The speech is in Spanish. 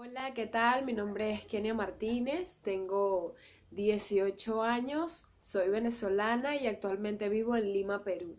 Hola, ¿qué tal? Mi nombre es Kenia Martínez, tengo 18 años, soy venezolana y actualmente vivo en Lima, Perú.